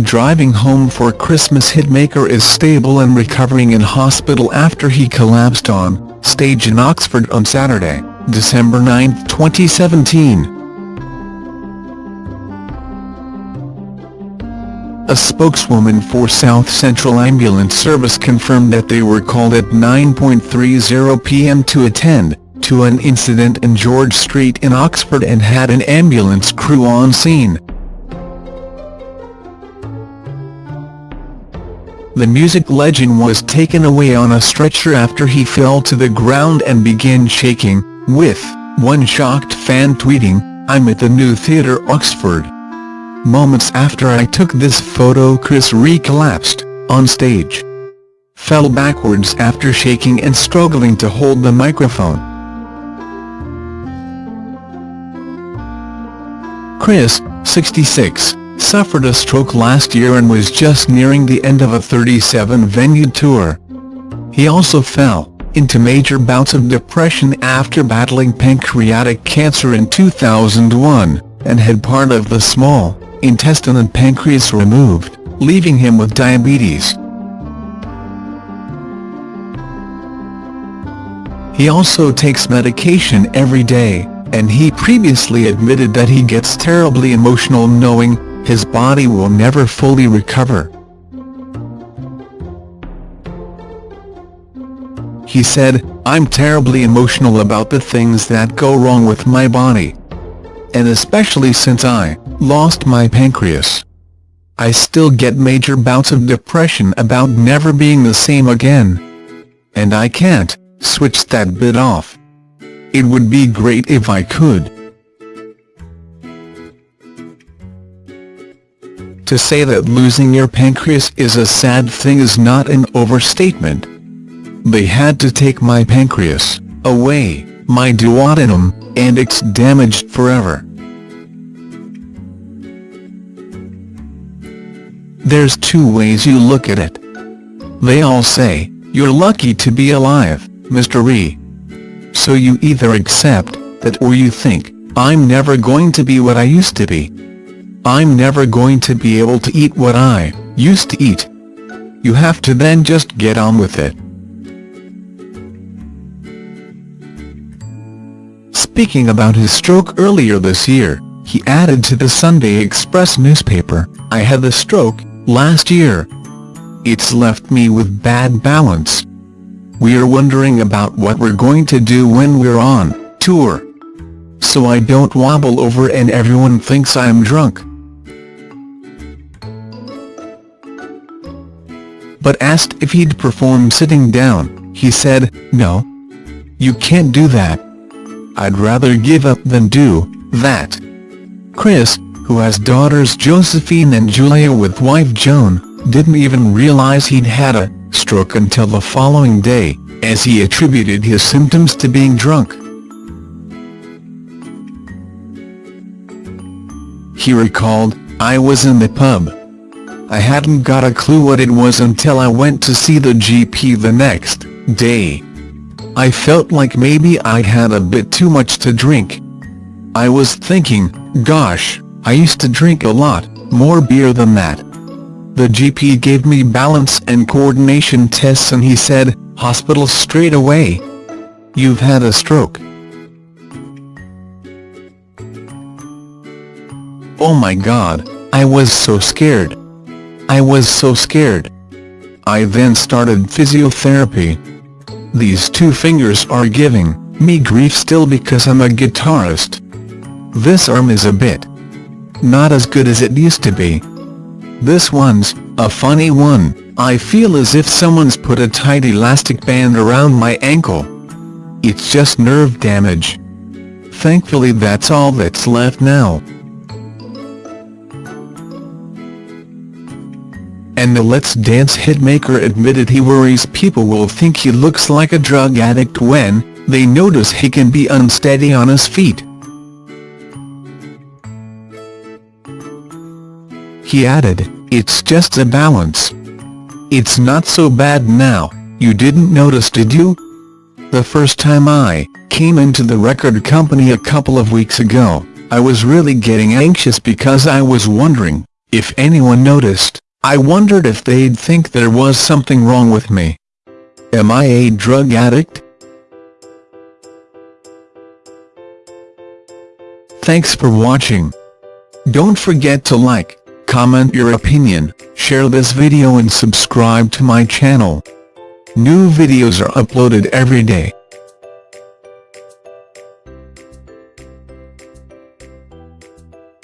driving home for Christmas hitmaker is stable and recovering in hospital after he collapsed on stage in Oxford on Saturday, December 9, 2017. A spokeswoman for South Central Ambulance Service confirmed that they were called at 9.30 p.m. to attend to an incident in George Street in Oxford and had an ambulance crew on scene. The music legend was taken away on a stretcher after he fell to the ground and began shaking, with one shocked fan tweeting, I'm at the new theatre Oxford. Moments after I took this photo Chris Rea collapsed, on stage. Fell backwards after shaking and struggling to hold the microphone. Chris, 66, suffered a stroke last year and was just nearing the end of a 37-venue tour. He also fell into major bouts of depression after battling pancreatic cancer in 2001, and had part of the small intestine and pancreas removed, leaving him with diabetes. He also takes medication every day, and he previously admitted that he gets terribly emotional knowing his body will never fully recover. He said, I'm terribly emotional about the things that go wrong with my body. And especially since I lost my pancreas. I still get major bouts of depression about never being the same again. And I can't switch that bit off. It would be great if I could. To say that losing your pancreas is a sad thing is not an overstatement. They had to take my pancreas away, my duodenum, and it's damaged forever. There's two ways you look at it. They all say, you're lucky to be alive, Mr. E. So you either accept that or you think, I'm never going to be what I used to be. I'm never going to be able to eat what I used to eat. You have to then just get on with it. Speaking about his stroke earlier this year, he added to the Sunday Express newspaper, I had the stroke, last year. It's left me with bad balance. We're wondering about what we're going to do when we're on tour. So I don't wobble over and everyone thinks I'm drunk. But asked if he'd perform sitting down, he said, no. You can't do that. I'd rather give up than do that. Chris, who has daughters Josephine and Julia with wife Joan, didn't even realize he'd had a stroke until the following day, as he attributed his symptoms to being drunk. He recalled, I was in the pub. I hadn't got a clue what it was until I went to see the GP the next day. I felt like maybe I'd had a bit too much to drink. I was thinking, gosh, I used to drink a lot, more beer than that. The GP gave me balance and coordination tests and he said, hospital straight away. You've had a stroke. Oh my god, I was so scared. I was so scared. I then started physiotherapy. These two fingers are giving me grief still because I'm a guitarist. This arm is a bit not as good as it used to be. This one's a funny one, I feel as if someone's put a tight elastic band around my ankle. It's just nerve damage. Thankfully that's all that's left now. And the Let's Dance hitmaker admitted he worries people will think he looks like a drug addict when they notice he can be unsteady on his feet. He added, it's just a balance. It's not so bad now, you didn't notice did you? The first time I came into the record company a couple of weeks ago, I was really getting anxious because I was wondering if anyone noticed. I wondered if they'd think there was something wrong with me. Am I a drug addict? Thanks for watching. Don't forget to like, comment your opinion, share this video and subscribe to my channel. New videos are uploaded every day.